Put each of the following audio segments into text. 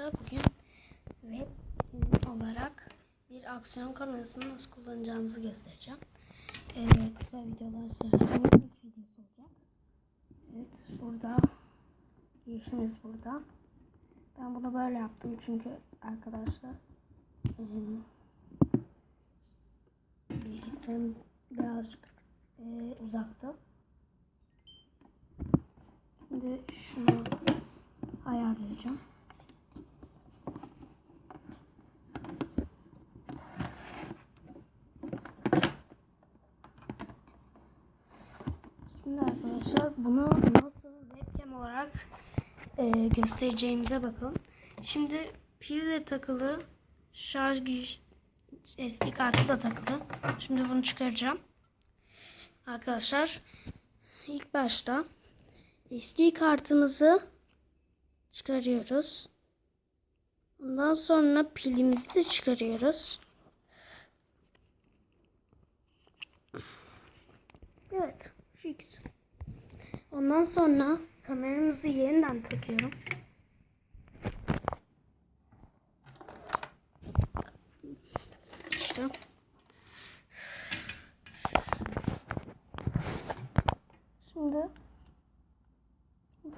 arkadaşlar. Bugün web olarak bir aksiyon kamerasını nasıl kullanacağınızı göstereceğim. Ee, kısa videolar serisinin ilk videosu olacak. Evet burada girişimiz burada. Ben bunu böyle yaptım çünkü arkadaşlar e, bilgisayarım birazcık e, uzakta. Şimdi şunu ayarlayacağım. Şimdi arkadaşlar bunu nasıl webcam olarak e, göstereceğimize bakalım. Şimdi pil de takılı, şarj SD kartı da takılı. Şimdi bunu çıkaracağım. Arkadaşlar ilk başta SD kartımızı çıkarıyoruz. Ondan sonra pilimizi de çıkarıyoruz. Evet, şu ikisi. Ondan sonra kameramızı yeniden takıyorum. İşte. Şimdi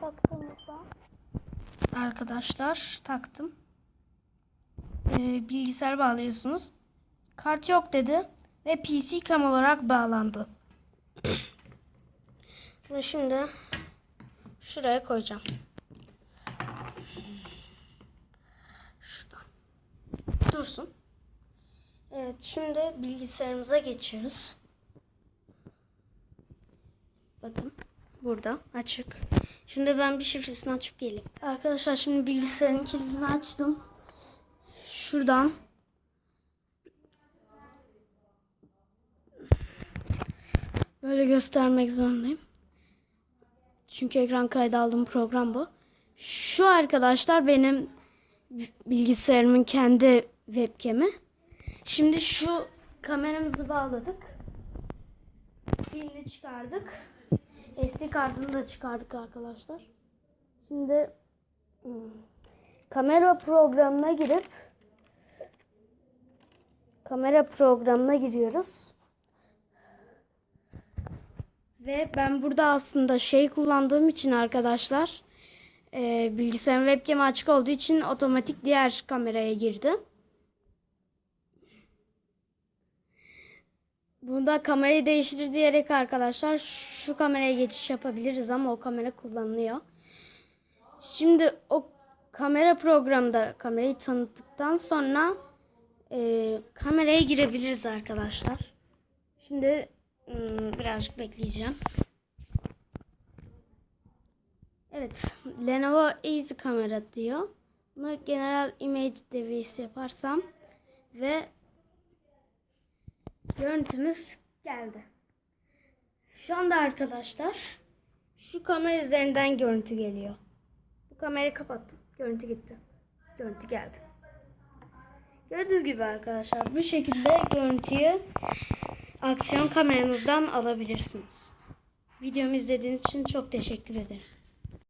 baktığımızda arkadaşlar taktım. Ee, bilgisayar bağlıyorsunuz. Kart yok dedi ve PC cam olarak bağlandı. Bunu şimdi şuraya koyacağım. Şurada. Dursun. Evet şimdi bilgisayarımıza geçiyoruz. Bakın burada açık. Şimdi ben bir şifresini açıp geleyim. Arkadaşlar şimdi bilgisayarın kilidini açtım. Şuradan böyle göstermek zorundayım. Çünkü ekran kaydı aldığım program bu. Şu arkadaşlar benim bilgisayarımın kendi webcam'i. Şimdi şu kameramızı bağladık. Pilini çıkardık. SD kartını da çıkardık arkadaşlar. Şimdi hmm, kamera programına girip kamera programına giriyoruz. Ve ben burada aslında şey kullandığım için arkadaşlar e, bilgisayarın webcam açık olduğu için otomatik diğer kameraya girdi. Bunda kamerayı değiştir diyerek arkadaşlar şu kameraya geçiş yapabiliriz ama o kamera kullanılıyor. Şimdi o kamera programda kamerayı tanıttıktan sonra e, kameraya girebiliriz arkadaşlar. Şimdi birazcık bekleyeceğim. Evet, Lenovo Easy kamera diyor. Bunu General Image Device yaparsam ve görüntümüz geldi. Şu anda arkadaşlar şu kamera üzerinden görüntü geliyor. Bu kamerayı kapattım. Görüntü gitti. Görüntü geldi. Gördüğünüz gibi arkadaşlar bu şekilde görüntüyü aksiyon kameranızdan alabilirsiniz. Videomu izlediğiniz için çok teşekkür ederim.